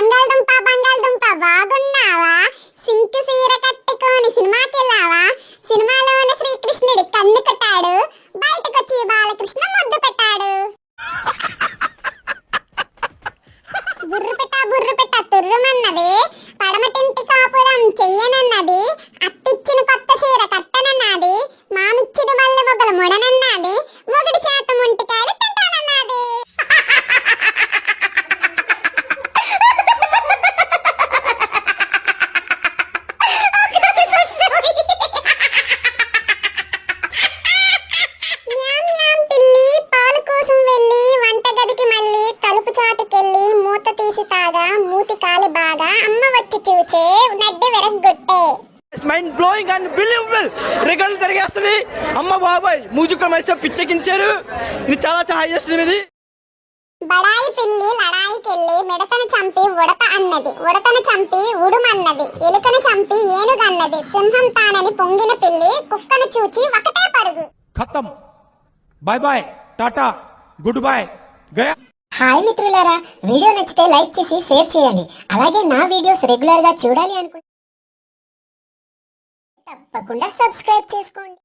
బంగాళదుంప బంగాళదుంప బాగున్నావా? సింక్ సీర కట్టుకొని సినిమాకి వెళ్ళావా? సినిమాలోని శ్రీకృష్ణుడి కన్ను కొట్టాడు. బయటకొచ్చి బాలకృష్ణ ముద్దు పెట్టాడు. బుర్రు పెట్ట బుర్రు పెట్ట తుర్రుమన్నది. పడమటింటి కాపురం చెయ్యనన్నది. అత్తిచ్చిన కొత్త సీర కట్టనన్నది. మామిచ్చిడు మల్లె మొగలు ముడనన్నది. కదా మూతి కాలి బాధ అమ్మ వచ్చి చూసే నడ్డి వెరగొట్టే మైండ్ బ్లోయింగ్ అండ్ బిలీవబుల్ రికార్డులు తిరిగేస్తుంది. అమ్మ బాబాయ్ మూజుక్క మైసో పిచ్చెకించారు ఇది చాలా చాలా హైయెస్ట్ ఇది. బడాయి పిల్లి లడాయికెళ్ళి మిడతను చంపి ఉడత అన్నది. ఉడతను చంపి ఉడుమన్నది. ఎలుకను చంపి ఏనుగన్నది. సింహం తానని పొంగిన పిల్లి కుక్కను చూచి ఒకటే పరుగు. ఖతం. Bye bye tata good bye Gaya hi మిత్రులారా వీడియో నచ్చితే లైక్ చేసి షేర్ చేయండి. అలాగే నా వీడియోస్ రెగ్యులర్గా చూడాలి అనుకుంటే తప్పకుండా సబ్స్క్రైబ్ చేసుకోండి.